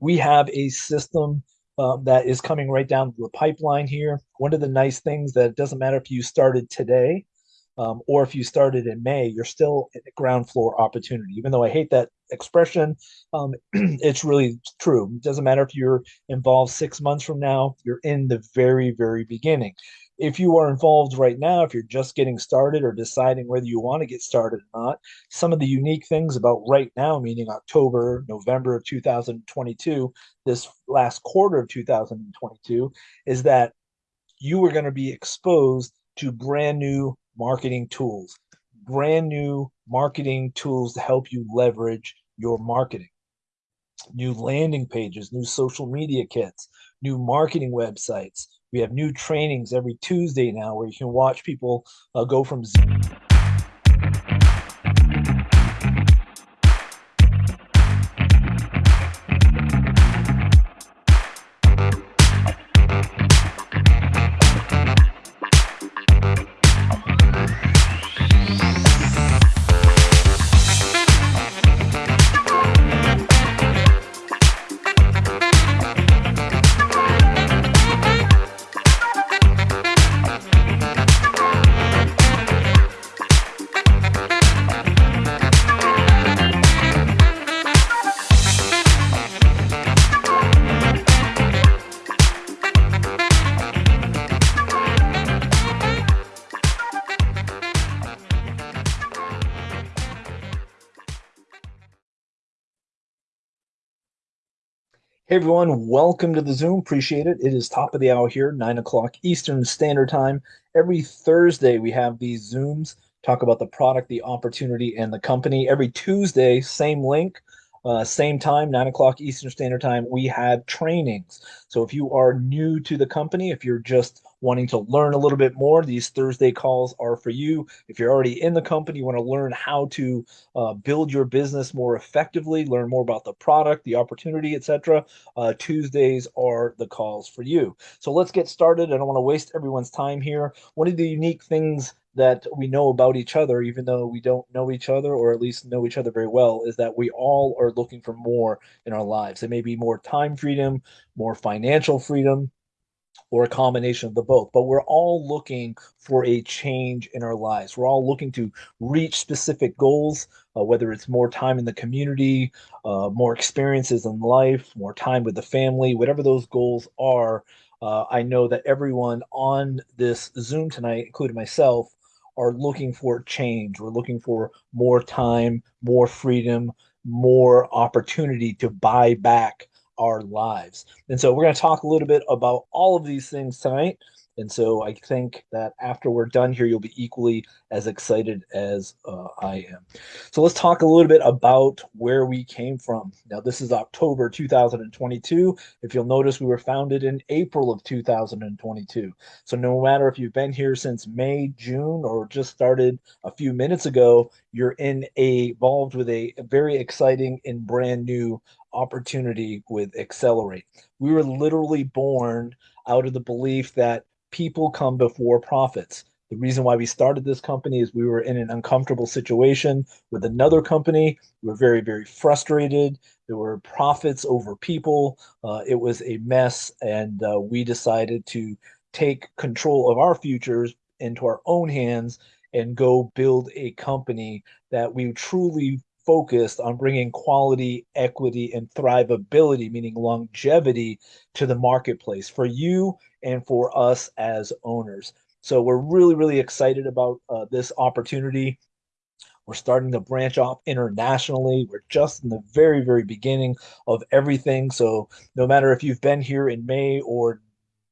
we have a system um, that is coming right down the pipeline here. One of the nice things that it doesn't matter if you started today um, or if you started in May, you're still at ground floor opportunity. Even though I hate that expression, um, it's really true. It doesn't matter if you're involved six months from now, you're in the very, very beginning. If you are involved right now, if you're just getting started or deciding whether you want to get started or not, some of the unique things about right now, meaning October, November of 2022, this last quarter of 2022, is that you are going to be exposed to brand new marketing tools, brand new marketing tools to help you leverage your marketing. New landing pages, new social media kits, new marketing websites. We have new trainings every Tuesday now where you can watch people uh, go from Hey everyone, welcome to the Zoom. Appreciate it. It is top of the hour here, nine o'clock Eastern Standard Time. Every Thursday, we have these Zooms, talk about the product, the opportunity, and the company. Every Tuesday, same link, uh, same time, nine o'clock Eastern Standard Time, we have trainings. So if you are new to the company, if you're just wanting to learn a little bit more, these Thursday calls are for you. If you're already in the company, you want to learn how to uh, build your business more effectively, learn more about the product, the opportunity, etc. Uh, Tuesdays are the calls for you. So let's get started. I don't want to waste everyone's time here. One of the unique things that we know about each other, even though we don't know each other or at least know each other very well, is that we all are looking for more in our lives. It may be more time freedom, more financial freedom, or a combination of the both. But we're all looking for a change in our lives. We're all looking to reach specific goals, uh, whether it's more time in the community, uh, more experiences in life, more time with the family, whatever those goals are. Uh, I know that everyone on this Zoom tonight, including myself, are looking for change. We're looking for more time, more freedom, more opportunity to buy back our lives. And so we're going to talk a little bit about all of these things tonight. And so I think that after we're done here, you'll be equally as excited as uh, I am. So let's talk a little bit about where we came from. Now, this is October 2022. If you'll notice, we were founded in April of 2022. So no matter if you've been here since May, June, or just started a few minutes ago, you're in a involved with a very exciting and brand new opportunity with Accelerate. We were literally born out of the belief that people come before profits. The reason why we started this company is we were in an uncomfortable situation with another company. We were very, very frustrated. There were profits over people. Uh, it was a mess. And uh, we decided to take control of our futures into our own hands and go build a company that we truly focused on bringing quality, equity, and thrivability, meaning longevity, to the marketplace for you and for us as owners. So we're really, really excited about uh, this opportunity. We're starting to branch off internationally. We're just in the very, very beginning of everything. So no matter if you've been here in May or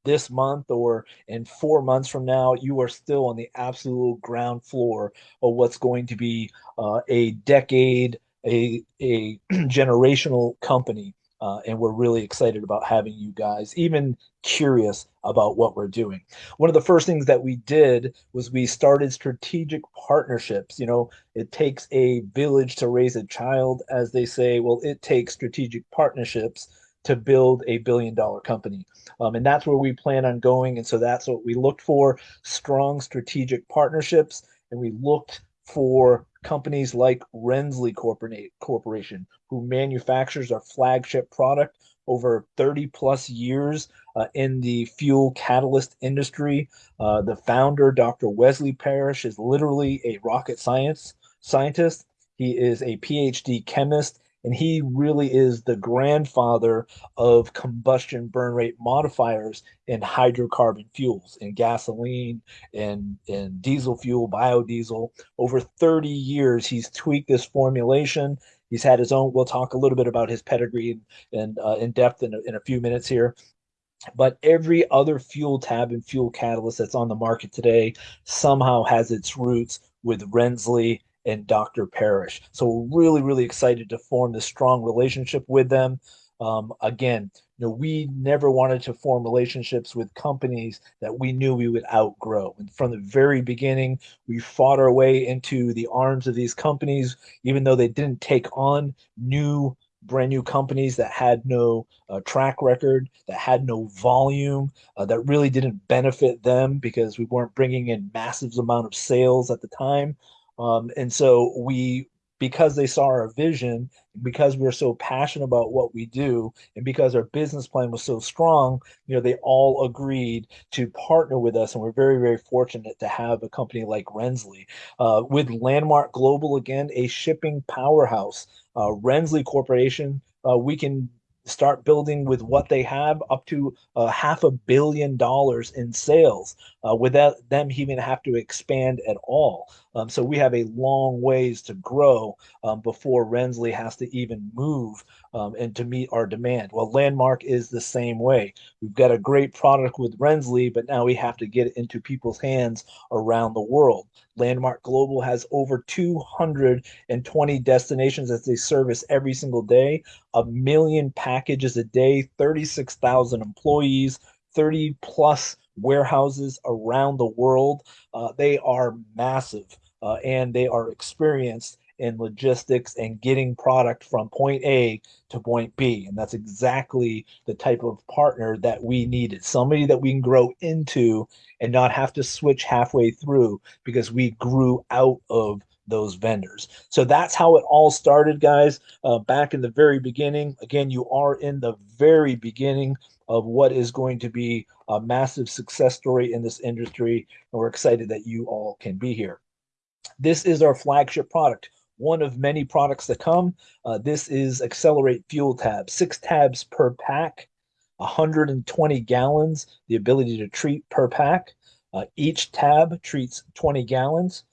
this month or in four months from now, you are still on the absolute ground floor of what's going to be uh, a decade, a, a generational company. Uh, and we're really excited about having you guys even curious about what we're doing. One of the first things that we did was we started strategic partnerships. You know, it takes a village to raise a child, as they say. Well, it takes strategic partnerships to build a billion dollar company. Um, and that's where we plan on going. And so that's what we looked for strong strategic partnerships. And we looked for companies like Rensley Corporation, who manufactures our flagship product, over 30 plus years uh, in the fuel catalyst industry. Uh, the founder, Dr. Wesley Parrish, is literally a rocket science scientist. He is a PhD chemist and he really is the grandfather of combustion burn rate modifiers in hydrocarbon fuels in gasoline and, and diesel fuel biodiesel. Over 30 years he's tweaked this formulation. He's had his own we'll talk a little bit about his pedigree and uh, in depth in a, in a few minutes here. But every other fuel tab and fuel catalyst that's on the market today somehow has its roots with Rensli and Dr. Parrish. So we're really, really excited to form this strong relationship with them. Um, again, you know, we never wanted to form relationships with companies that we knew we would outgrow. And from the very beginning, we fought our way into the arms of these companies, even though they didn't take on new brand new companies that had no uh, track record, that had no volume, uh, that really didn't benefit them because we weren't bringing in massive amount of sales at the time. Um, and so we, because they saw our vision, because we are so passionate about what we do, and because our business plan was so strong, you know, they all agreed to partner with us. And we're very, very fortunate to have a company like Rensli. Uh, with Landmark Global, again, a shipping powerhouse, uh, Rensli Corporation, uh, we can start building with what they have up to uh, half a billion dollars in sales uh, without them even have to expand at all. Um, so we have a long ways to grow um, before Rensli has to even move um, and to meet our demand. Well, Landmark is the same way. We've got a great product with Rensli, but now we have to get it into people's hands around the world. Landmark Global has over 220 destinations that they service every single day, a million packages a day, 36,000 employees, 30 plus warehouses around the world. Uh, they are massive uh, and they are experienced in logistics and getting product from point A to point B. And that's exactly the type of partner that we needed somebody that we can grow into and not have to switch halfway through because we grew out of those vendors. So that's how it all started, guys. Uh, back in the very beginning. Again, you are in the very beginning of what is going to be a massive success story in this industry. And we're excited that you all can be here. This is our flagship product, one of many products that come. Uh, this is Accelerate Fuel Tab, six tabs per pack, 120 gallons, the ability to treat per pack. Uh, each tab treats 20 gallons,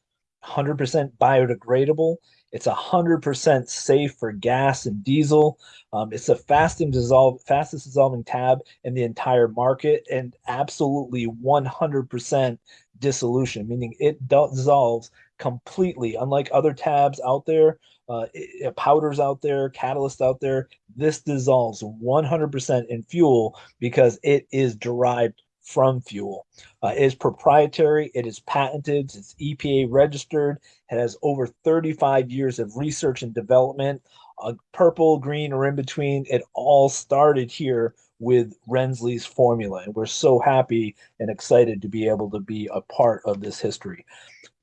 100% biodegradable. It's 100% safe for gas and diesel. Um, it's the fastest, dissolve, fastest dissolving tab in the entire market and absolutely 100% dissolution, meaning it dissolves completely. Unlike other tabs out there, uh, it, powders out there, catalysts out there, this dissolves 100% in fuel because it is derived from fuel. Uh, it is proprietary, it is patented, it's EPA registered, it has over 35 years of research and development. Uh, purple, green, or in between, it all started here with Rensli's formula. And we're so happy and excited to be able to be a part of this history.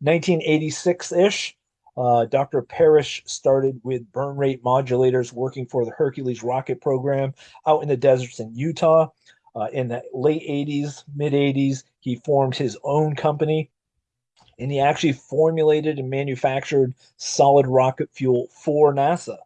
1986 ish, uh, Dr. Parrish started with burn rate modulators working for the Hercules rocket program out in the deserts in Utah. Uh, in the late 80s, mid 80s, he formed his own company and he actually formulated and manufactured solid rocket fuel for NASA,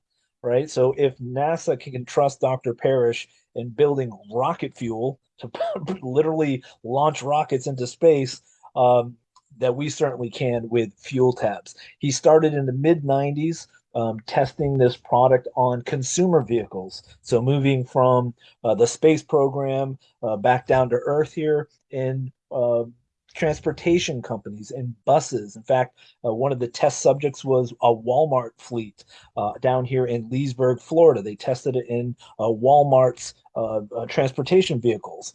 right? So if NASA can trust Dr. Parrish in building rocket fuel to literally launch rockets into space, um, that we certainly can with fuel tabs. He started in the mid 90s um, testing this product on consumer vehicles. So moving from uh, the space program uh, back down to Earth here in uh, transportation companies and buses. In fact, uh, one of the test subjects was a Walmart fleet uh, down here in Leesburg, Florida. They tested it in uh, Walmart's transportation vehicles.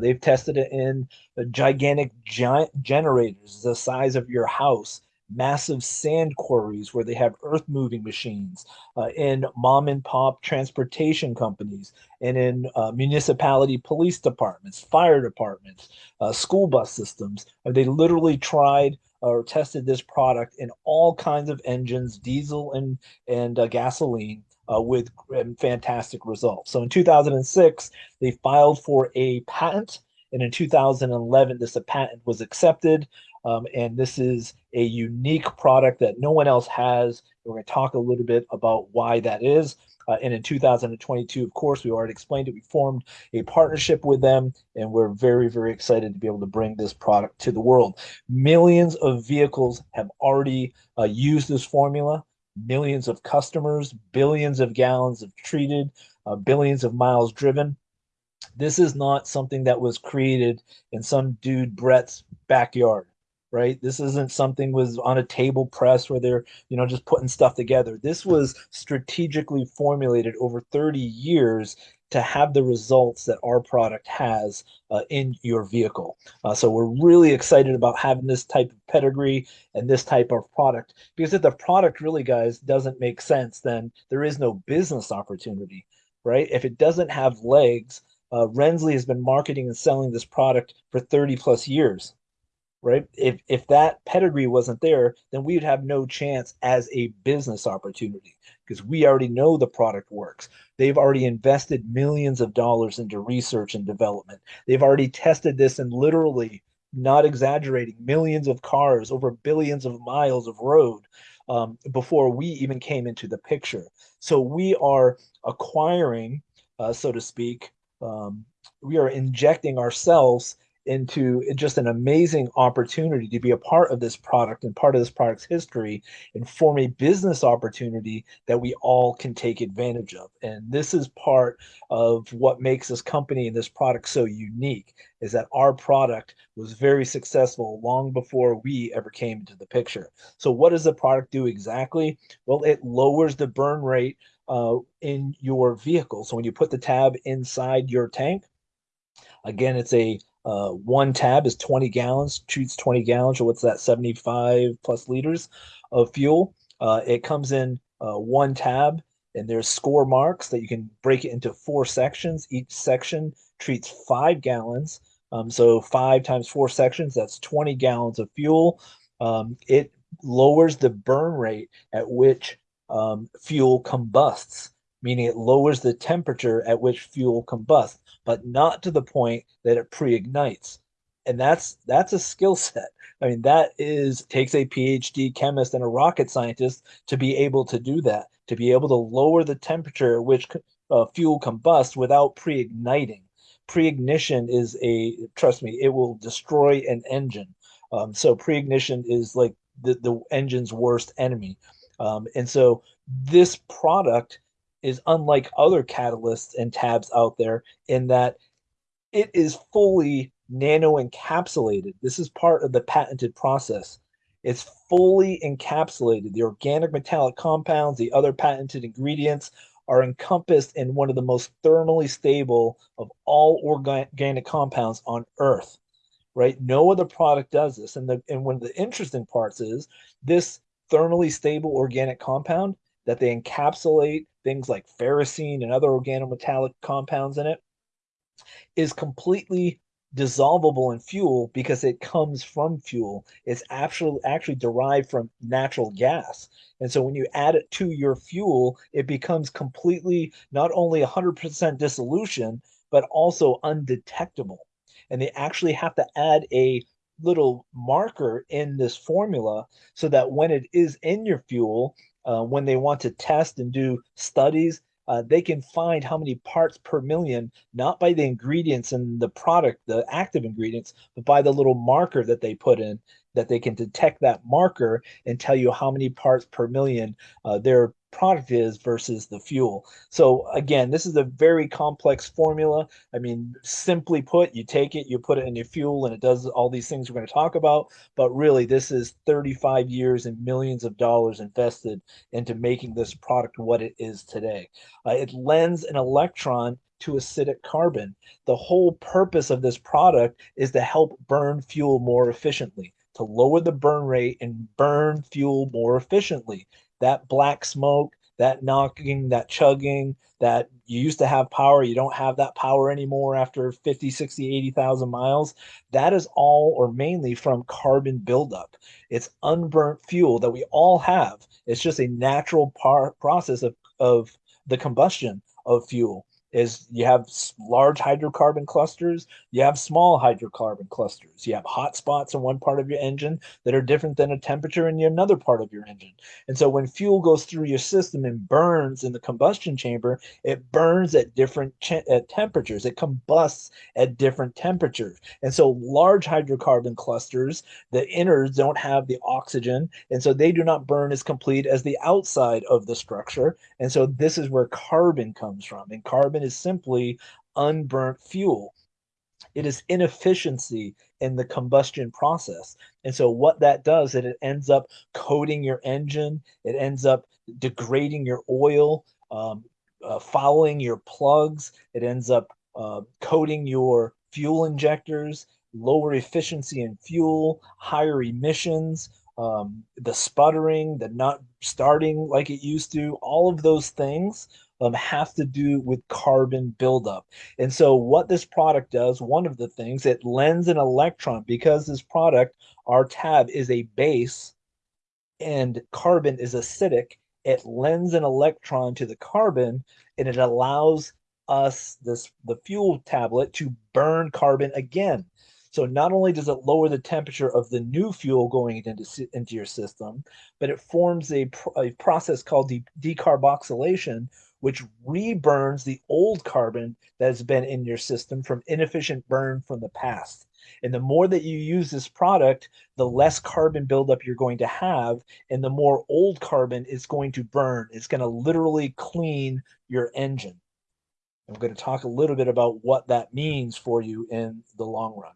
They've tested it in gigantic giant generators the size of your house massive sand quarries where they have earth moving machines, uh, in mom and pop transportation companies, and in uh, municipality police departments, fire departments, uh, school bus systems. Uh, they literally tried or tested this product in all kinds of engines, diesel and and uh, gasoline. Uh, with fantastic results. So in 2006, they filed for a patent, and in 2011, this patent was accepted. Um, and this is a unique product that no one else has. We're going to talk a little bit about why that is. Uh, and in 2022, of course, we already explained it. We formed a partnership with them, and we're very, very excited to be able to bring this product to the world. Millions of vehicles have already uh, used this formula. Millions of customers, billions of gallons of treated, uh, billions of miles driven. This is not something that was created in some dude Brett's backyard right? This isn't something was on a table press where they're, you know, just putting stuff together. This was strategically formulated over 30 years to have the results that our product has uh, in your vehicle. Uh, so we're really excited about having this type of pedigree and this type of product because if the product really, guys, doesn't make sense, then there is no business opportunity, right? If it doesn't have legs, uh, Rensli has been marketing and selling this product for 30 plus years right? If if that pedigree wasn't there, then we would have no chance as a business opportunity because we already know the product works. They've already invested millions of dollars into research and development. They've already tested this in literally, not exaggerating, millions of cars over billions of miles of road um, before we even came into the picture. So we are acquiring, uh, so to speak, um, we are injecting ourselves into just an amazing opportunity to be a part of this product and part of this product's history and form a business opportunity that we all can take advantage of. And this is part of what makes this company and this product so unique is that our product was very successful long before we ever came into the picture. So what does the product do exactly? Well, it lowers the burn rate uh, in your vehicle. So when you put the tab inside your tank, again, it's a uh, one tab is 20 gallons, treats 20 gallons, or what's that, 75 plus liters of fuel. Uh, it comes in uh, one tab, and there's score marks that you can break it into four sections. Each section treats five gallons. Um, so five times four sections, that's 20 gallons of fuel. Um, it lowers the burn rate at which um, fuel combusts, meaning it lowers the temperature at which fuel combusts but not to the point that it pre-ignites. And that's that's a skill set. I mean, that is takes a PhD chemist and a rocket scientist to be able to do that, to be able to lower the temperature at which uh, fuel combusts without pre-igniting. Pre-ignition is a trust me, it will destroy an engine. Um, so pre-ignition is like the, the engine's worst enemy. Um, and so this product is unlike other catalysts and tabs out there in that it is fully nano encapsulated. This is part of the patented process. It's fully encapsulated. The organic metallic compounds, the other patented ingredients are encompassed in one of the most thermally stable of all organic compounds on earth right no other product does this and the and one of the interesting parts is this thermally stable organic compound that they encapsulate things like ferrocene and other organometallic compounds in it is completely dissolvable in fuel because it comes from fuel. It's actually actually derived from natural gas. And so when you add it to your fuel, it becomes completely not only 100% dissolution, but also undetectable. And they actually have to add a little marker in this formula so that when it is in your fuel, uh, when they want to test and do studies, uh, they can find how many parts per million, not by the ingredients in the product, the active ingredients, but by the little marker that they put in, that they can detect that marker and tell you how many parts per million uh, their product is versus the fuel. So again, this is a very complex formula. I mean, simply put, you take it, you put it in your fuel, and it does all these things we're going to talk about. But really, this is 35 years and millions of dollars invested into making this product what it is today. Uh, it lends an electron to acidic carbon. The whole purpose of this product is to help burn fuel more efficiently, to lower the burn rate and burn fuel more efficiently that black smoke, that knocking, that chugging, that you used to have power, you don't have that power anymore after 50, 60, 80,000 miles. That is all or mainly from carbon buildup. It's unburnt fuel that we all have. It's just a natural par- process of, of the combustion of fuel is you have large hydrocarbon clusters, you have small hydrocarbon clusters, you have hot spots in one part of your engine that are different than a temperature in another part of your engine. And so when fuel goes through your system and burns in the combustion chamber, it burns at different at temperatures. It combusts at different temperatures. And so large hydrocarbon clusters, the innards don't have the oxygen, and so they do not burn as complete as the outside of the structure. And so this is where carbon comes from. And carbon is simply unburnt fuel. It is inefficiency in the combustion process. And so what that does is it ends up coating your engine. It ends up degrading your oil, um, uh, fouling your plugs. It ends up uh, coating your fuel injectors, lower efficiency in fuel, higher emissions, um, the sputtering, the not starting like it used to, all of those things um, have to do with carbon buildup. And so, what this product does, one of the things, it lends an electron because this product, our tab, is a base and carbon is acidic. It lends an electron to the carbon and it allows us, this the fuel tablet, to burn carbon again. So not only does it lower the temperature of the new fuel going into, into your system, but it forms a, a process called de decarboxylation, which reburns the old carbon that has been in your system from inefficient burn from the past. And the more that you use this product, the less carbon buildup you're going to have, and the more old carbon is going to burn. It's going to literally clean your engine. I'm going to talk a little bit about what that means for you in the long run.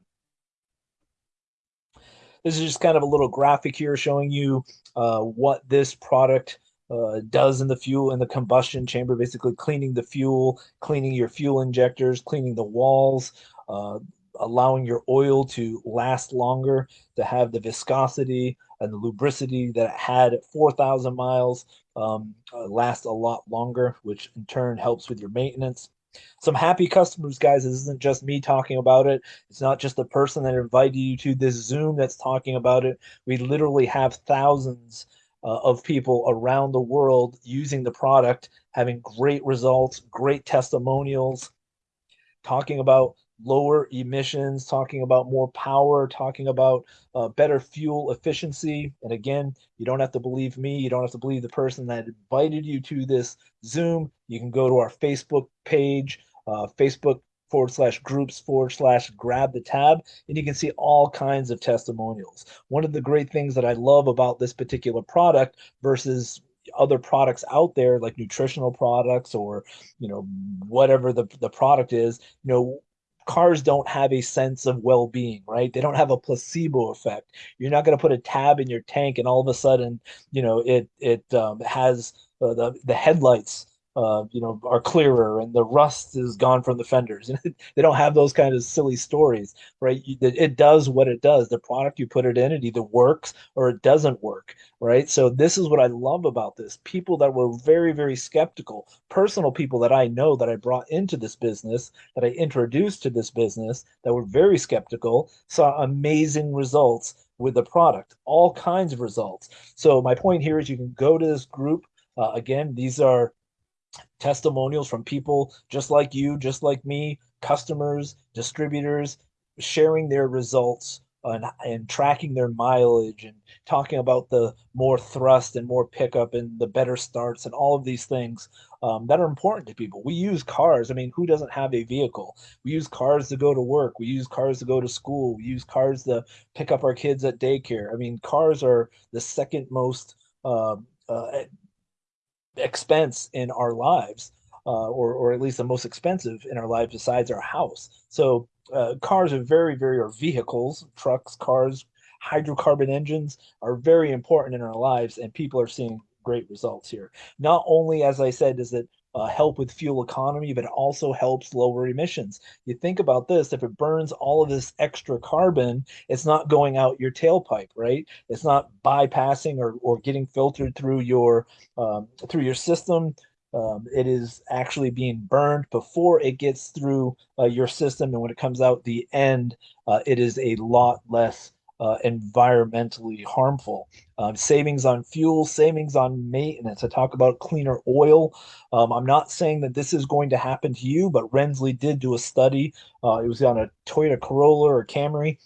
This is just kind of a little graphic here showing you uh, what this product uh, does in the fuel in the combustion chamber, basically cleaning the fuel, cleaning your fuel injectors, cleaning the walls, uh, allowing your oil to last longer, to have the viscosity and the lubricity that it had at 4,000 miles um, uh, last a lot longer, which in turn helps with your maintenance. Some happy customers, guys. This isn't just me talking about it. It's not just the person that invited you to this Zoom that's talking about it. We literally have thousands uh, of people around the world using the product, having great results, great testimonials, talking about lower emissions, talking about more power, talking about uh, better fuel efficiency. And again, you don't have to believe me. You don't have to believe the person that invited you to this Zoom. You can go to our Facebook page, uh, Facebook forward slash groups forward slash grab the tab and you can see all kinds of testimonials. One of the great things that i love about this particular product versus other products out there like nutritional products or you know whatever the, the product is you know cars don't have a sense of well-being right? They don't have a placebo effect. You're not going to put a tab in your tank and all of a sudden you know it it um, has uh, the the headlights uh, you know, are clearer and the rust is gone from the fenders. And they don't have those kind of silly stories, right? It does what it does. The product you put it in, it either works or it doesn't work, right? So this is what I love about this. People that were very, very skeptical, personal people that I know that I brought into this business, that I introduced to this business, that were very skeptical, saw amazing results with the product, all kinds of results. So my point here is you can go to this group. Uh, again, these are testimonials from people just like you, just like me, customers, distributors, sharing their results and, and tracking their mileage and talking about the more thrust and more pickup and the better starts and all of these things um, that are important to people. We use cars. I mean, who doesn't have a vehicle? We use cars to go to work. We use cars to go to school. We use cars to pick up our kids at daycare. I mean, cars are the second most uh, uh, expense in our lives, uh, or or at least the most expensive in our lives besides our house. So uh, cars are very very or vehicles, trucks, cars, hydrocarbon engines are very important in our lives, and people are seeing great results here. Not only, as I said, does it uh, help with fuel economy, but it also helps lower emissions. You think about this, if it burns all of this extra carbon, it's not going out your tailpipe, right? It's not bypassing or, or getting filtered through your um, through your system. Um, it is actually being burned before it gets through uh, your system. And when it comes out the end, uh, it is a lot less uh, environmentally harmful. Um, savings on fuel, savings on maintenance. I talk about cleaner oil. Um, I'm not saying that this is going to happen to you, but Rensley did do a study. Uh, it was on a Toyota Corolla or Camry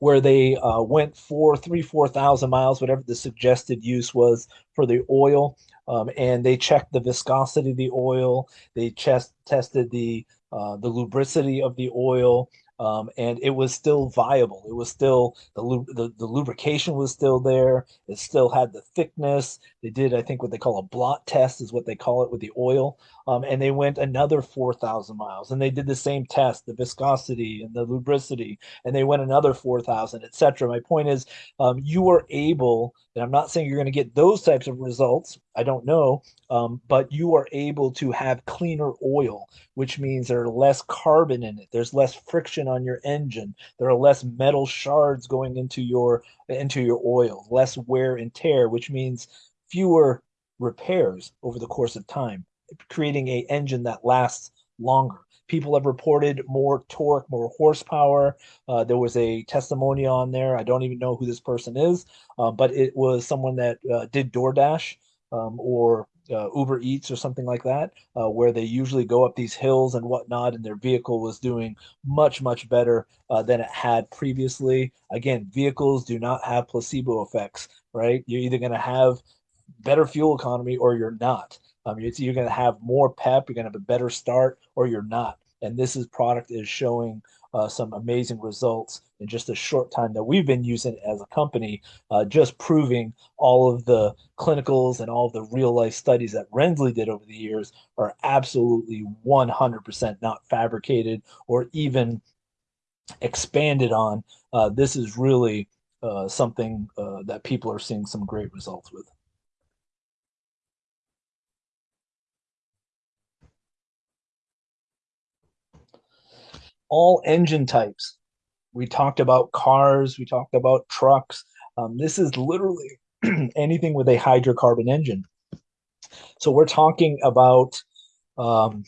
where they uh, went for three, 4,000 miles, whatever the suggested use was for the oil. Um, and they checked the viscosity of the oil. They chest, tested the uh, the lubricity of the oil um, and it was still viable. It was still the, the the lubrication was still there. It still had the thickness. They did, I think, what they call a blot test is what they call it with the oil. Um, and they went another four thousand miles, and they did the same test, the viscosity and the lubricity, and they went another four thousand, etc. My point is, um, you are able. And I'm not saying you're going to get those types of results. I don't know, um, but you are able to have cleaner oil, which means there are less carbon in it. There's less friction on your engine. There are less metal shards going into your into your oil, less wear and tear, which means fewer repairs over the course of time, creating a engine that lasts longer. People have reported more torque, more horsepower. Uh, there was a testimony on there. I don't even know who this person is, uh, but it was someone that uh, did DoorDash um, or uh, Uber Eats or something like that, uh, where they usually go up these hills and whatnot, and their vehicle was doing much, much better uh, than it had previously. Again, vehicles do not have placebo effects, right? You're either going to have better fuel economy or you're not. Um, you're, you're going to have more pep, you're going to have a better start, or you're not. And this is product is showing uh, some amazing results in just a short time that we've been using as a company, uh, just proving all of the clinicals and all of the real life studies that Rensley did over the years are absolutely 100% not fabricated or even expanded on. Uh, this is really uh, something uh, that people are seeing some great results with. All engine types. We talked about cars, we talked about trucks. Um, this is literally anything with a hydrocarbon engine. So we're talking about um,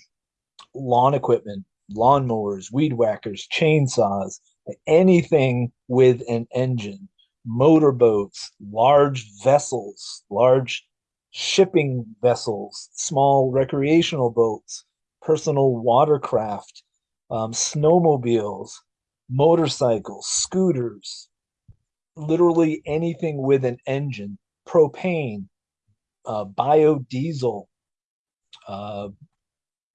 lawn equipment, lawnmowers, weed whackers, chainsaws, anything with an engine, motorboats, large vessels, large shipping vessels, small recreational boats, personal watercraft, um, snowmobiles, motorcycles, scooters, literally anything with an engine, propane, uh, biodiesel, uh,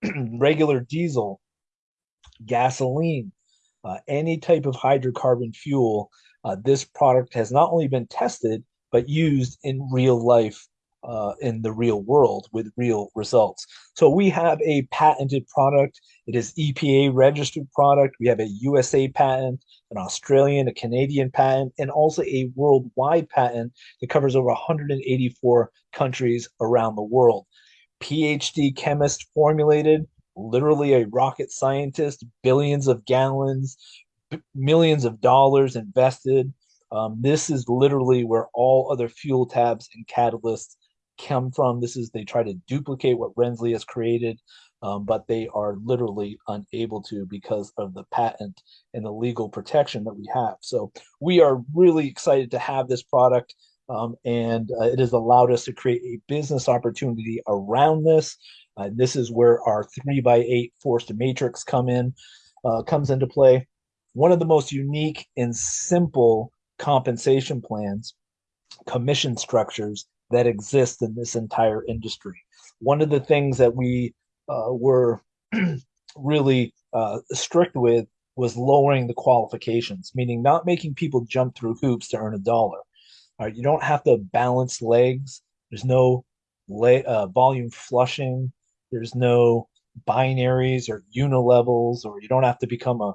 regular diesel, gasoline, uh, any type of hydrocarbon fuel. Uh, this product has not only been tested, but used in real life uh, in the real world with real results. So we have a patented product. It is EPA registered product. We have a USA patent, an Australian, a Canadian patent, and also a worldwide patent that covers over 184 countries around the world. PhD chemist formulated, literally a rocket scientist, billions of gallons, millions of dollars invested. Um, this is literally where all other fuel tabs and catalysts come from. This is they try to duplicate what Rensley has created, um, but they are literally unable to because of the patent and the legal protection that we have. So we are really excited to have this product. Um, and uh, it has allowed us to create a business opportunity around this. Uh, this is where our three by eight forced matrix come in, uh, comes into play. One of the most unique and simple compensation plans, commission structures that exist in this entire industry. One of the things that we uh, were really uh, strict with was lowering the qualifications, meaning not making people jump through hoops to earn a dollar. All right, you don't have to balance legs. There's no uh, volume flushing. There's no binaries or unilevels, or you don't have to become a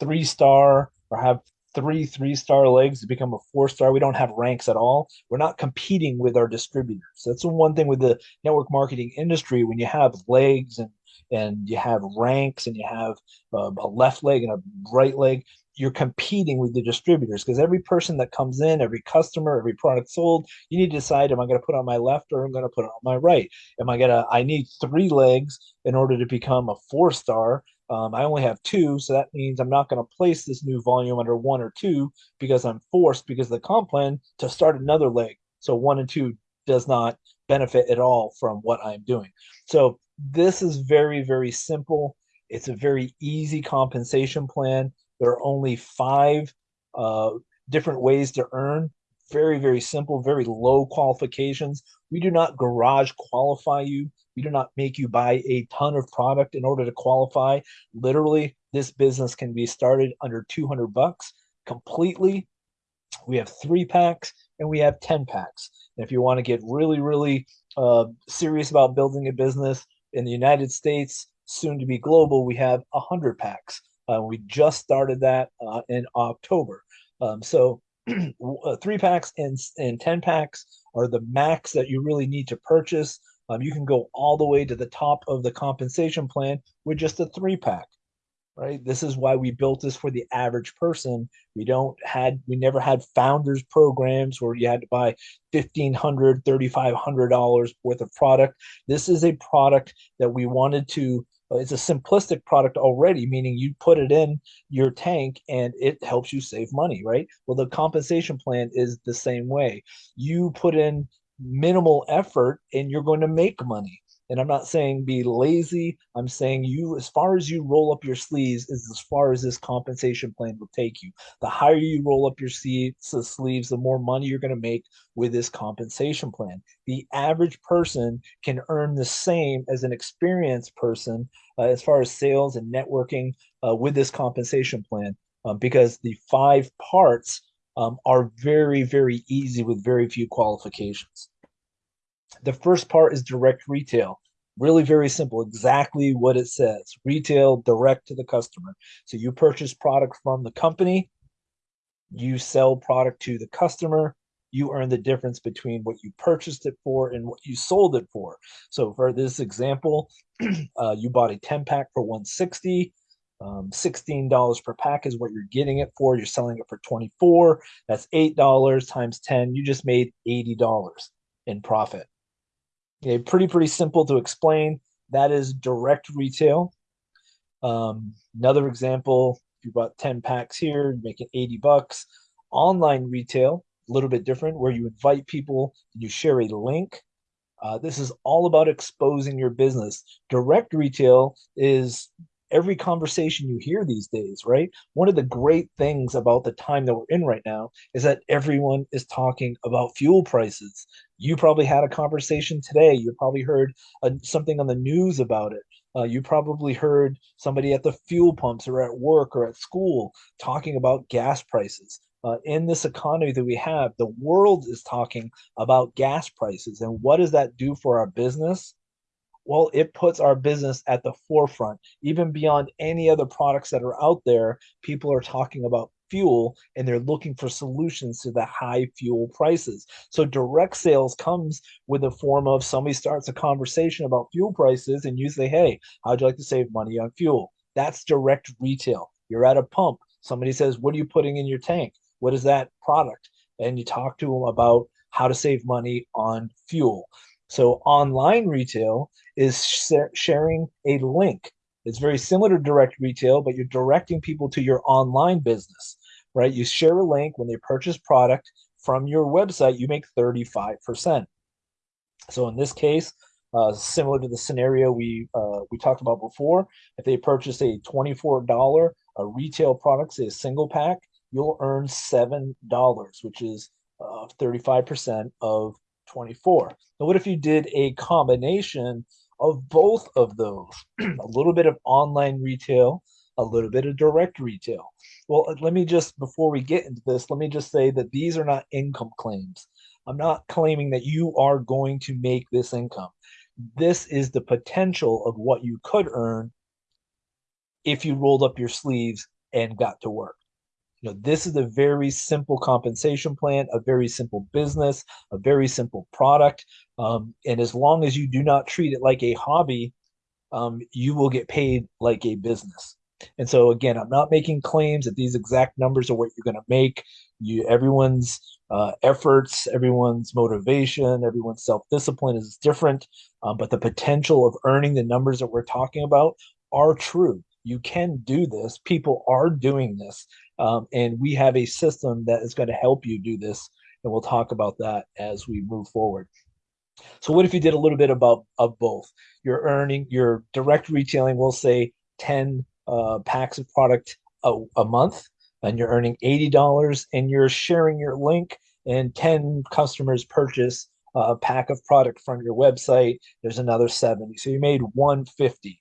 three star or have three three star legs to become a four star. We don't have ranks at all. We're not competing with our distributors. That's the one thing with the network marketing industry. When you have legs and and you have ranks and you have uh, a left leg and a right leg, you're competing with the distributors because every person that comes in, every customer, every product sold, you need to decide: Am I going to put on my left or am I going to put on my right? Am I going to? I need three legs in order to become a four star Um, I only have two, so that means I'm not going to place this new volume under one or two because I'm forced because of the comp plan to start another leg. So one and two does not benefit at all from what I'm doing. So this is very, very simple. It's a very easy compensation plan. There are only five uh, different ways to earn. Very, very simple, very low qualifications. We do not garage qualify you. We do not make you buy a ton of product in order to qualify. Literally, this business can be started under 200 bucks completely. We have three packs and we have 10 packs. And if you want to get really, really uh, serious about building a business in the United States, soon to be global, we have 100 packs. Uh, we just started that uh, in October. Um, so three packs and, and 10 packs are the max that you really need to purchase. Um, you can go all the way to the top of the compensation plan with just a three pack right? This is why we built this for the average person. We don't had we never had founders programs where you had to buy 1500 3500 dollars worth of product. This is a product that we wanted to uh, Uh, it's a simplistic product already meaning you put it in your tank and it helps you save money right? Well the compensation plan is the same way. You put in minimal effort and you're going to make money and I'm not saying be lazy. I'm saying you, as far as you roll up your sleeves, is as far as this compensation plan will take you. The higher you roll up your sleeves, the more money you're going to make with this compensation plan. The average person can earn the same as an experienced person uh, as far as sales and networking uh, with this compensation plan um, because the five parts um, are very, very easy with very few qualifications. The first part is direct retail. Really very simple, exactly what it says. Retail direct to the customer. So you purchase product from the company, you sell product to the customer, you earn the difference between what you purchased it for and what you sold it for. So for this example, uh, you bought a 10 pack for 160. Um, $16 per pack is what you're getting it for. You're selling it for 24. That's $8 times 10. You just made $80 in profit. Okay, pretty, pretty simple to explain. That is direct retail. Um, another example, if you bought 10 packs here, making 80 bucks. Online retail, a little bit different, where you invite people, you share a link. Uh, this is all about exposing your business. Direct retail is every conversation you hear these days, right? One of the great things about the time that we're in right now is that everyone is talking about fuel prices. You probably had a conversation today. You probably heard uh, something on the news about it. Uh, you probably heard somebody at the fuel pumps or at work or at school talking about gas prices. Uh, in this economy that we have, the world is talking about gas prices. And what does that do for our business? well, it puts our business at the forefront. Even beyond any other products that are out there, people are talking about fuel and they're looking for solutions to the high fuel prices. So direct sales comes with a form of somebody starts a conversation about fuel prices and you say, hey, how'd you like to save money on fuel? That's direct retail. You're at a pump. Somebody says, what are you putting in your tank? What is that product? And you talk to them about how to save money on fuel. So online retail is sh sharing a link. It's very similar to direct retail, but you're directing people to your online business, right? You share a link when they purchase product from your website, you make 35%. So in this case, uh, similar to the scenario we uh, we talked about before, if they purchase a $24 a retail product, say a single pack, you'll earn $7, which is 35% uh, of 24. Now, what if you did a combination of both of those? a little bit of online retail, a little bit of direct retail. Well, uh, let me just, before we get into this, let me just say that these are not income claims. I'm not claiming that you are going to make this income. This is the potential of what you could earn if you rolled up your sleeves and got to work. You know, this is a very simple compensation plan, a very simple business, a very simple product. Um, and as long as you do not treat it like a hobby, um, you will get paid like a business. And so again, I'm not making claims that these exact numbers are what you're going to make. You, everyone's uh, efforts, everyone's motivation, everyone's self-discipline is different, um, but the potential of earning the numbers that we're talking about are true. you can do this. People are doing this. Um, and we have a system that is going to help you do this. And we'll talk about that as we move forward. So what if you did a little bit about of both? You're earning your direct retailing, we'll say 10 uh, packs of product a, a month, and you're earning $80 and you're sharing your link and 10 customers purchase a pack of product from your website, there's another 70. So you made 150.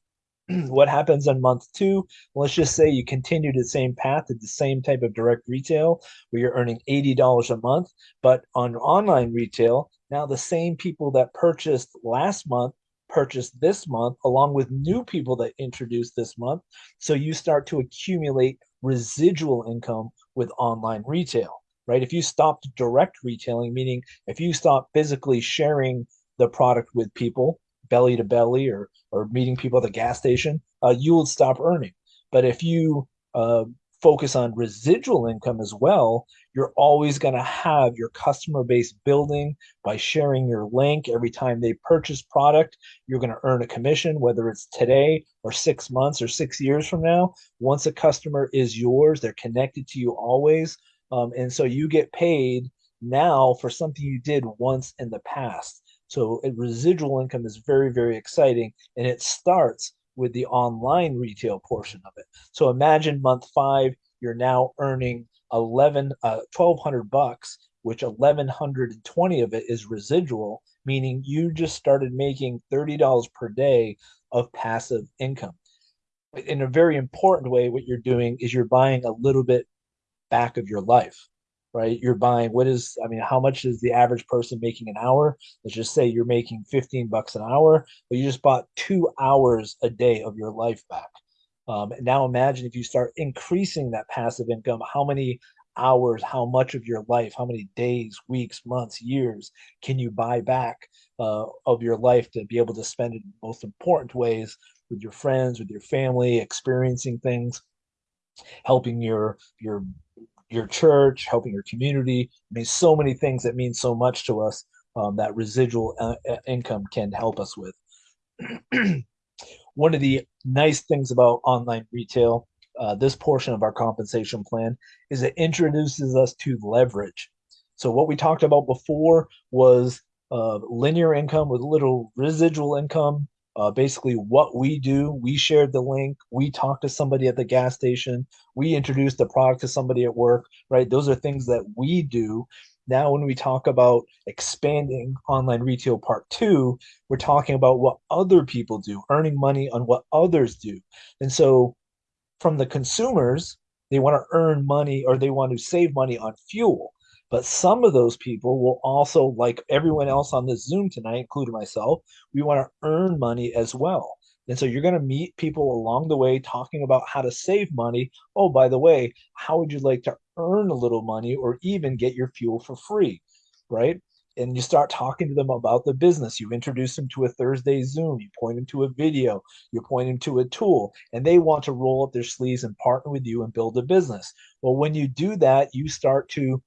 what happens on month two? Let's just say you continue the same path at the same type of direct retail where you're earning $80 a month, but on online retail, now the same people that purchased last month purchased this month along with new people that introduced this month. So you start to accumulate residual income with online retail right? If you stopped direct retailing, meaning if you stop physically sharing the product with people, belly to belly, or or meeting people at the gas station, uh, you will stop earning. But if you uh, focus on residual income as well, you're always going to have your customer base building by sharing your link every time they purchase product. You're going to earn a commission, whether it's today or six months or six years from now. Once a customer is yours, they're connected to you always. Um, and so you get paid now for something you did once in the past. So residual income is very, very exciting. And it starts with the online retail portion of it. So imagine month five, you're now earning 11, uh, 1200 bucks, which 1120 of it is residual, meaning you just started making $30 per day of passive income. In a very important way, what you're doing is you're buying a little bit back of your life right? You're buying what is i mean how much is the average person making an hour? Let's just say you're making 15 bucks an hour but you just bought two hours a day of your life back um, now imagine if you start increasing that passive income how many hours how much of your life how many days weeks months years can you buy back uh, of your life to be able to spend it in most important ways with your friends with your family experiencing things helping your your your church, helping your community. I mean, so many things that mean so much to us um, that residual uh, uh income can help us with. One of the nice things about online retail, uh, this portion of our compensation plan, is it introduces us to leverage. So what we talked about before was uh, linear income with little residual income uh, basically what we do. We shared the link. We talked to somebody at the gas station. We introduced the product to somebody at work, right? Those are things that we do. Now, when we talk about expanding online retail part two, we're talking about what other people do, earning money on what others do. And so, from the consumers, they want to earn money or they want to save money on fuel. But some of those people will also, like everyone else on this Zoom tonight, including myself, we want to earn money as well. And so you're going to meet people along the way talking about how to save money. Oh, by the way, how would you like to earn a little money or even get your fuel for free? Right. And you start talking to them about the business. You introduce them to a Thursday Zoom, you point them to a video, you point them to a tool, and they want to roll up their sleeves and partner with you and build a business. Well, when you do that, you start to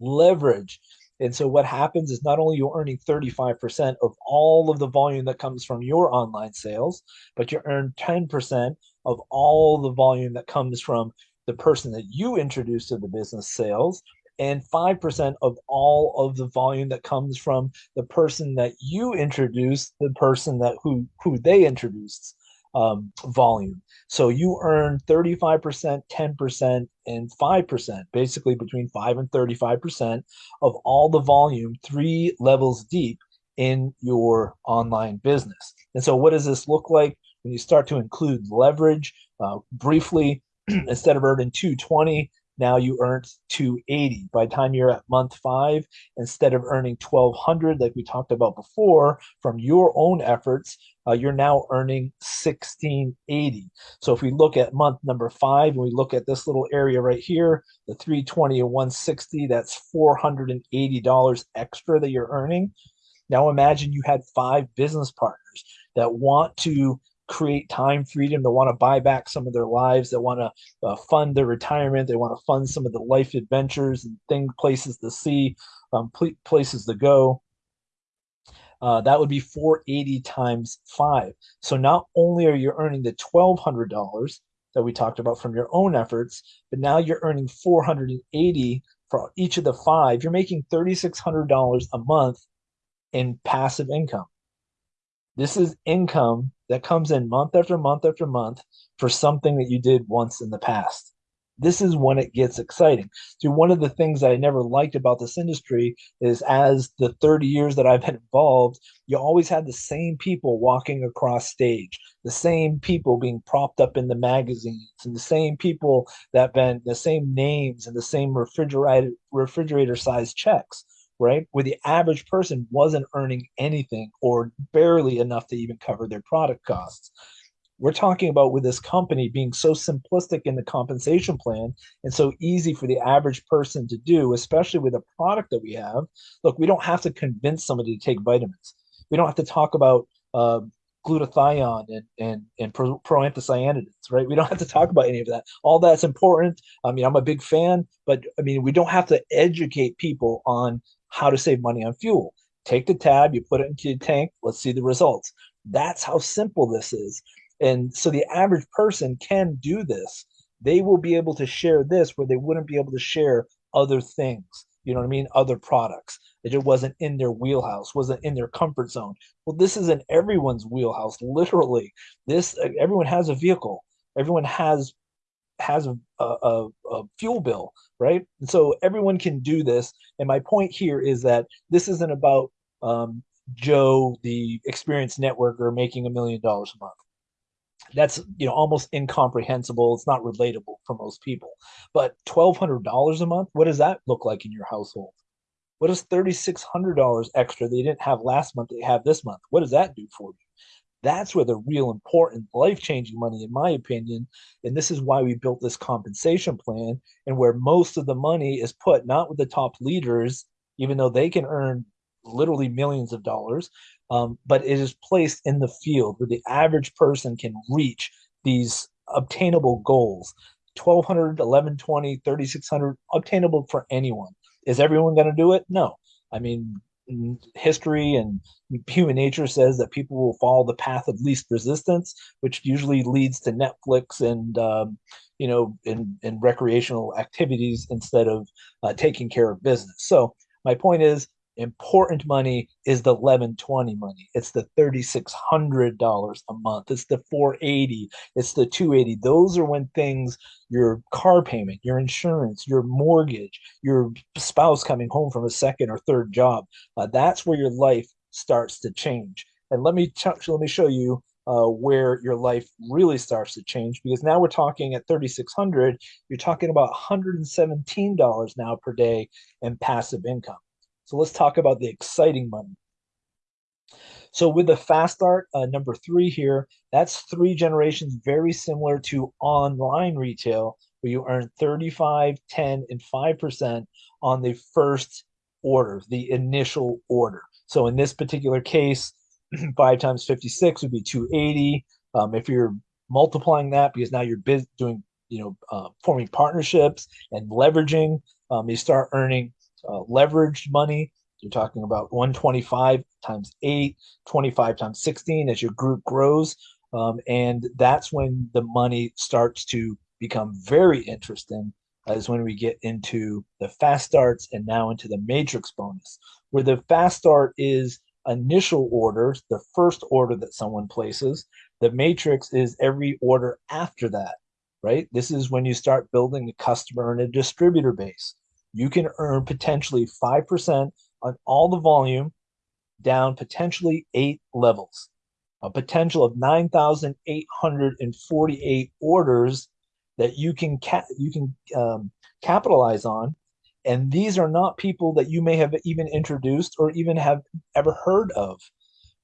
leverage. And so what happens is not only you're earning 35% of all of the volume that comes from your online sales, but you earn 10% of all the volume that comes from the person that you introduce to the business sales and 5% of all of the volume that comes from the person that you introduced the person that who who they introduced um, volume. So you earn 35%, 10%, and 5%, basically between 5 and 35% of all the volume, three levels deep in your online business. And so, what does this look like when you start to include leverage? Uh, briefly, instead of earning 220, now you earned 280 by the time you're at month five instead of earning 1200 like we talked about before from your own efforts uh, you're now earning 1680 so if we look at month number five and we look at this little area right here the 320 and 160 that's 480 dollars extra that you're earning. Now imagine you had five business partners that want to create time freedom, that want to buy back some of their lives, that want to uh, fund their retirement, they want to fund some of the life adventures and thing places to see, um, places to go. uh, that would be 480 times five. So not only are you earning the $1,200 that we talked about from your own efforts, but now you're earning 480 for each of the five. You're making $3,600 a month in passive income. This is income that comes in month after month after month for something that you did once in the past this is when it gets exciting. So one of the things that I never liked about this industry is as the 30 years that I've been involved, you always had the same people walking across stage, the same people being propped up in the magazines, and the same people that been the same names and the same refrigerator refrigerator sized checks right? Where the average person wasn't earning anything or barely enough to even cover their product costs we're talking about with this company being so simplistic in the compensation plan and so easy for the average person to do, especially with a product that we have. Look, we don't have to convince somebody to take vitamins. We don't have to talk about uh, glutathione and and and pro, proanthocyanidins, right? We don't have to talk about any of that. All that's important. I mean, I'm a big fan, but I mean, we don't have to educate people on how to save money on fuel. Take the tab, you put it into your tank. Let's see the results. That's how simple this is. And so the average person can do this. They will be able to share this where they wouldn't be able to share other things. You know what I mean? Other products. It just wasn't in their wheelhouse, wasn't in their comfort zone. Well, this is in everyone's wheelhouse, literally. This everyone has a vehicle. Everyone has has a, a, a, fuel bill, right? And so everyone can do this. And my point here is that this isn't about um, Joe, the experienced networker, making a million dollars a month. That's you know almost incomprehensible. It's not relatable for most people. But $1200 a month what does that look like in your household? What does $3600 extra they didn't have last month they have this month? What does that do for you that's where the real important life-changing money in my opinion and this is why we built this compensation plan and where most of the money is put not with the top leaders even though they can earn literally millions of dollars um, but it is placed in the field where the average person can reach these obtainable goals. 1200 1120 3600 obtainable for anyone. Is everyone going to do it? No. I mean history and human nature says that people will follow the path of least resistance which usually leads to netflix and um, you know in, in recreational activities instead of uh, taking care of business. So my point is important money is the 1120 money. It's the $3600 a month. It's the 480 it's the 280 those are when things your car payment your insurance your mortgage your spouse coming home from a second or third job uh, that's where your life starts to change. And let me let me show you uh, where your life really starts to change because now we're talking at 3600 you're talking about $117 now per day in passive income so let's talk about the exciting money. So with the fast start, uh, number three here, that's three generations very similar to online retail, where you earn 35, 10, and 5% on the first order, the initial order. So in this particular case, five times 56 would be 280. Um, if you're multiplying that, because now you're doing, you know, uh, forming partnerships and leveraging, um, you start earning uh, leveraged money, you're talking about 125 times 8, 25 times 16 as your group grows. Um, and that's when the money starts to become very interesting is when we get into the fast starts and now into the matrix bonus where the fast start is initial orders the first order that someone places. The matrix is every order after that right? This is when you start building a customer and a distributor base you can earn potentially 5% on all the volume down potentially eight levels. A potential of 9,848 orders that you can ca- you can um, capitalize on. And these are not people that you may have even introduced or even have ever heard of,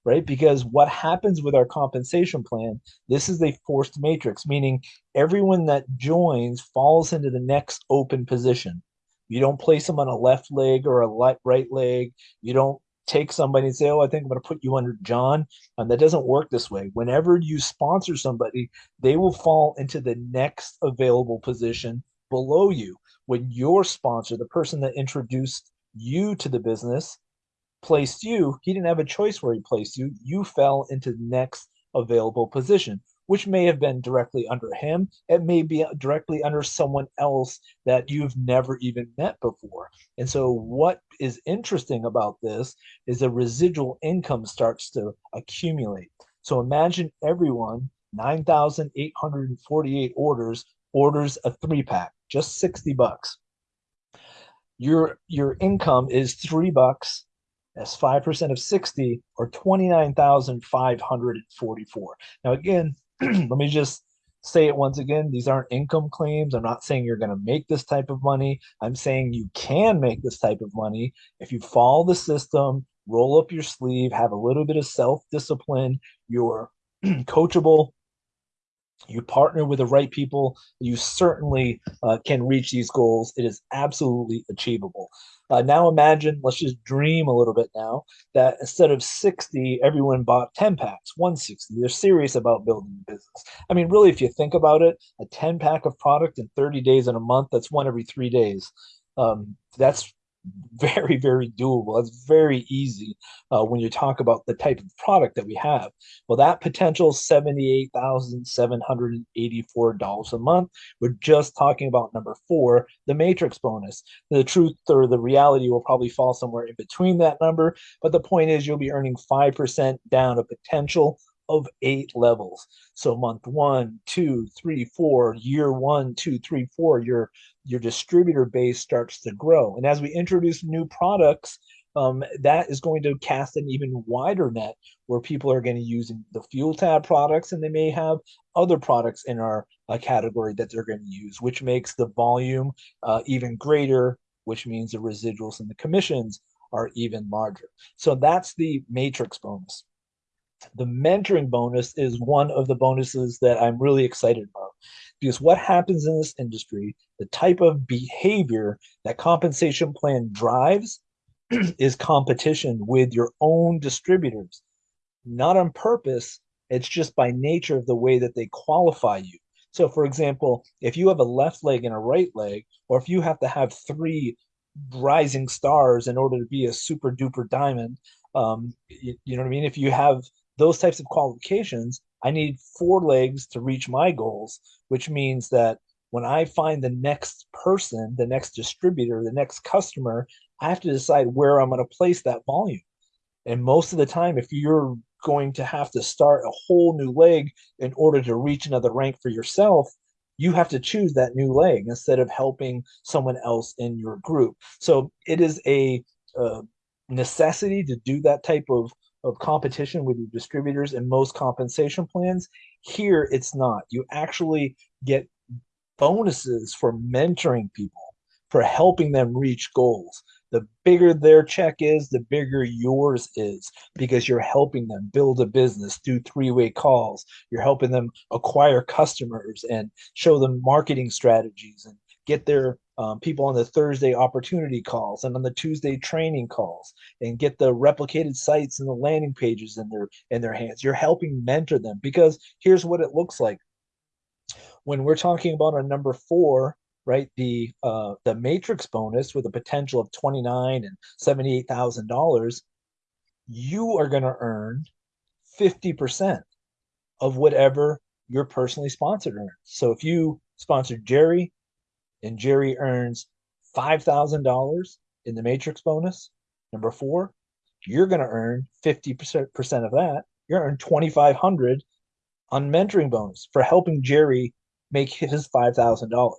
right? Because what happens with our compensation plan, this is a forced matrix, meaning everyone that joins falls into the next open position. You don't place them on a left leg or a right leg. You don't take somebody and say, "Oh, I think I'm going to put you under John." And that doesn't work this way. Whenever you sponsor somebody, they will fall into the next available position below you. When your sponsor, the person that introduced you to the business, placed you, he didn't have a choice where he placed you. You fell into the next available position, which may have been directly under him. It may be directly under someone else that you've never even met before. And so, what is interesting about this is the residual income starts to accumulate. So, imagine everyone, 9,848 orders, orders a three pack, just 60 bucks. Your, your income is three bucks that's 5% of 60 or 29,544. Now, again, let me just say it once again. These aren't income claims. I'm not saying you're going to make this type of money. I'm saying you can make this type of money if you follow the system, roll up your sleeve, have a little bit of self discipline, you're coachable, you partner with the right people, you certainly uh, can reach these goals. It is absolutely achievable. Uh, now imagine, let's just dream a little bit now, that instead of 60, everyone bought 10 packs, 160. They're serious about building a business. I mean, really, if you think about it, a 10 pack of product in 30 days in a month, that's one every three days. Um, that's very, very doable. It's very easy uh, when you talk about the type of product that we have. Well, that potential $78,784 a month. We're just talking about number four, the matrix bonus. The truth or the reality will probably fall somewhere in between that number. But the point is, you'll be earning 5% down a potential of eight levels. So month one, two, three, four, year one, two, three, four, your your distributor base starts to grow. And as we introduce new products, um, that is going to cast an even wider net where people are going to use the fuel tab products and they may have other products in our uh, category that they're going to use, which makes the volume uh, even greater, which means the residuals and the commissions are even larger. So that's the matrix bonus. The mentoring bonus is one of the bonuses that I'm really excited about because what happens in this industry, the type of behavior that compensation plan drives is competition with your own distributors, not on purpose. It's just by nature of the way that they qualify you. So, for example, if you have a left leg and a right leg, or if you have to have three rising stars in order to be a super duper diamond, um, you, you know what I mean? If you have those types of qualifications, I need four legs to reach my goals, which means that when I find the next person, the next distributor, the next customer, I have to decide where I'm going to place that volume. And most of the time, if you're going to have to start a whole new leg in order to reach another rank for yourself, you have to choose that new leg instead of helping someone else in your group. So it is a, a necessity to do that type of of competition with your distributors and most compensation plans. Here, it's not. You actually get bonuses for mentoring people, for helping them reach goals. The bigger their check is, the bigger yours is because you're helping them build a business, do three way calls. You're helping them acquire customers and show them marketing strategies and get their um, people on the Thursday opportunity calls and on the Tuesday training calls and get the replicated sites and the landing pages in their in their hands. You're helping mentor them because here's what it looks like. When we're talking about our number four, right, the uh, the matrix bonus with a potential of twenty nine and seventy eight thousand dollars, you are going to earn fifty percent of whatever you're personally sponsored earns. So if you sponsored Jerry, and Jerry earns $5,000 in the matrix bonus, number four, you're going to earn 50% of that. You're earn 2,500 on mentoring bonus for helping Jerry make his $5,000.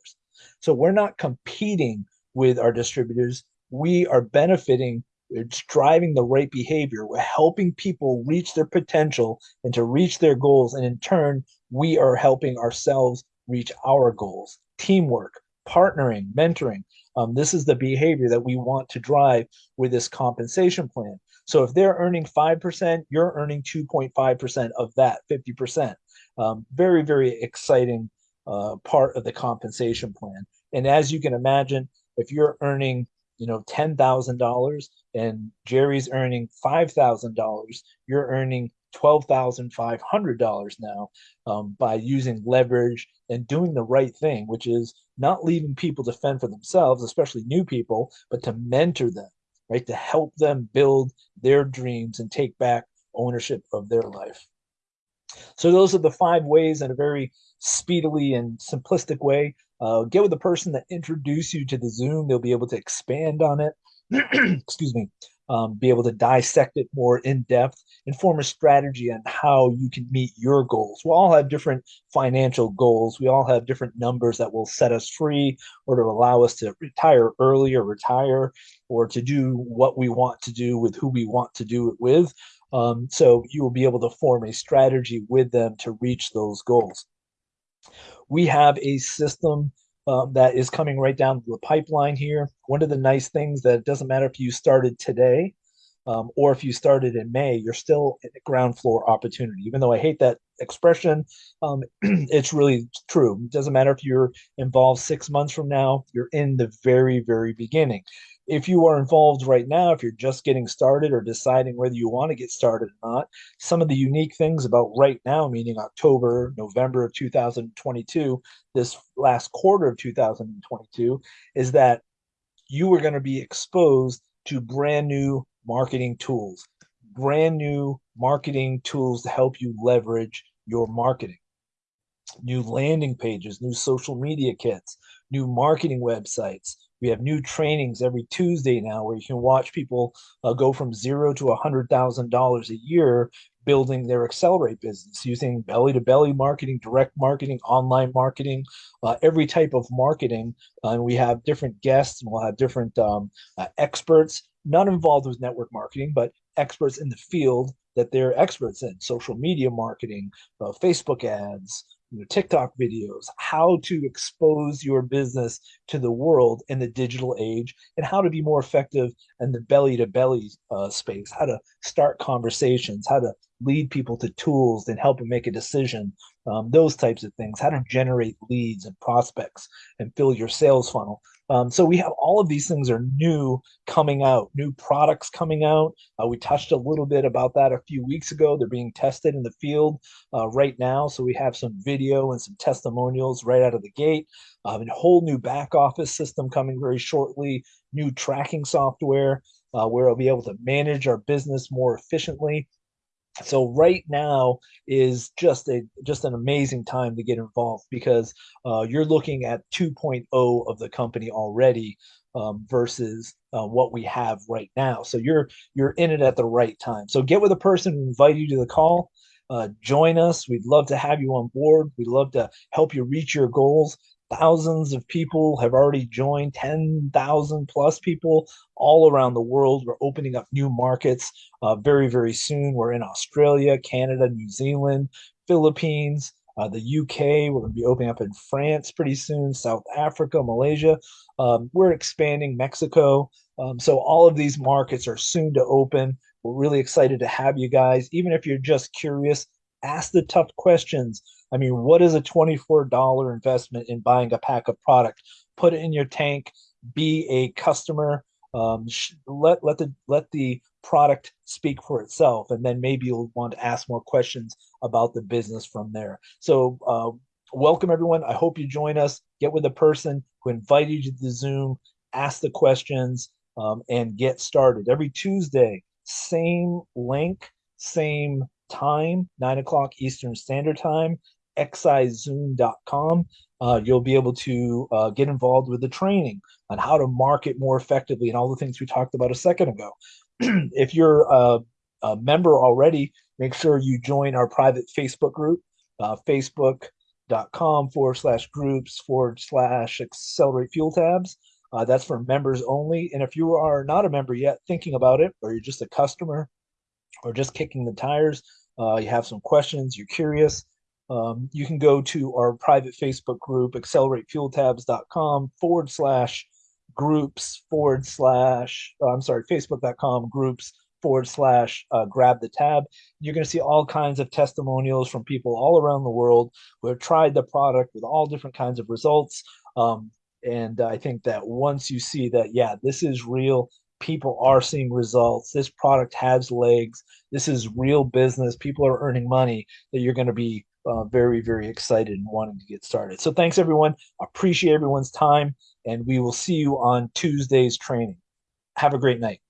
So we're not competing with our distributors. We are benefiting. It's driving the right behavior. We're helping people reach their potential and to reach their goals. And in turn, we are helping ourselves reach our goals. Teamwork, partnering, mentoring. Um, this is the behavior that we want to drive with this compensation plan. So if they're earning 5%, you're earning 2.5% of that, 50%. Um, very, very exciting uh, part of the compensation plan. And as you can imagine, if you're earning you know $10,000 and Jerry's earning $5,000, you're earning $12,500 now um, by using leverage and doing the right thing, which is not leaving people to fend for themselves, especially new people, but to mentor them. right? To help them build their dreams and take back ownership of their life. So those are the five ways in a very speedily and simplistic way. Uh, get with the person that introduced you to the Zoom. They'll be able to expand on it. Excuse me um, be able to dissect it more in depth and form a strategy on how you can meet your goals. We all have different financial goals. We all have different numbers that will set us free or to allow us to retire early or retire or to do what we want to do with who we want to do it with. Um, so you will be able to form a strategy with them to reach those goals. We have a system um, that is coming right down the pipeline here. One of the nice things that it doesn't matter if you started today um, or if you started in May, you're still at ground floor opportunity. Even though I hate that expression, um, it's really true. It doesn't matter if you're involved six months from now, you're in the very, very beginning if you are involved right now, if you're just getting started or deciding whether you want to get started or not, some of the unique things about right now, meaning October, November of 2022, this last quarter of 2022, is that you are going to be exposed to brand new marketing tools, brand new marketing tools to help you leverage your marketing. New landing pages, new social media kits, new marketing websites, we have new trainings every Tuesday now where you can watch people uh, go from zero to a hundred thousand dollars a year building their accelerate business using belly to belly marketing, direct marketing, online marketing, uh, every type of marketing. Uh, and we have different guests and we'll have different um, uh, experts, not involved with network marketing, but experts in the field that they're experts in social media marketing, uh, Facebook ads, you know, TikTok videos, how to expose your business to the world in the digital age, and how to be more effective in the belly to belly uh, space, how to start conversations, how to lead people to tools and help them make a decision, um, those types of things, how to generate leads and prospects and fill your sales funnel. Um, so we have all of these things are new coming out, new products coming out. Uh, we touched a little bit about that a few weeks ago. They're being tested in the field uh, right now. So we have some video and some testimonials right out of the gate. Um, a whole new back office system coming very shortly, new tracking software uh, where we'll be able to manage our business more efficiently so right now is just a just an amazing time to get involved because uh, you're looking at 2.0 of the company already um, versus uh, what we have right now. So you're you're in it at the right time. So get with a person who you to the call. Uh, join us. We'd love to have you on board. We'd love to help you reach your goals thousands of people have already joined 10,000 plus people all around the world. We're opening up new markets uh, very very soon. We're in australia canada new zealand philippines uh, the uk we're going to be opening up in france pretty soon south africa malaysia. Um, we're expanding mexico. Um, so all of these markets are soon to open. We're really excited to have you guys. Even if you're just curious ask the tough questions I mean, what is a $24 investment in buying a pack of product? Put it in your tank, be a customer, um, let, let, the, let the product speak for itself. And then maybe you'll want to ask more questions about the business from there. So uh, welcome everyone. I hope you join us. Get with the person who invited you to the Zoom, ask the questions, um, and get started. Every Tuesday, same link, same time, nine o'clock Eastern Standard Time excisezoom.com. Uh, you'll be able to uh, get involved with the training on how to market more effectively and all the things we talked about a second ago. if you're a, a, member already, make sure you join our private Facebook group, uh, facebook.com forward slash groups forward slash accelerate fuel tabs. Uh, that's for members only. And if you are not a member yet, thinking about it, or you're just a customer, or just kicking the tires, uh, you have some questions, you're curious, um, you can go to our private Facebook group, acceleratefueltabs.com forward slash groups forward slash, uh, I'm sorry, facebook.com groups forward slash uh, grab the tab. You're going to see all kinds of testimonials from people all around the world who have tried the product with all different kinds of results. Um, and I think that once you see that, yeah, this is real, people are seeing results, this product has legs, this is real business, people are earning money, that you're going to be uh, very, very excited and wanting to get started. So thanks everyone. Appreciate everyone's time and we will see you on Tuesday's training. Have a great night.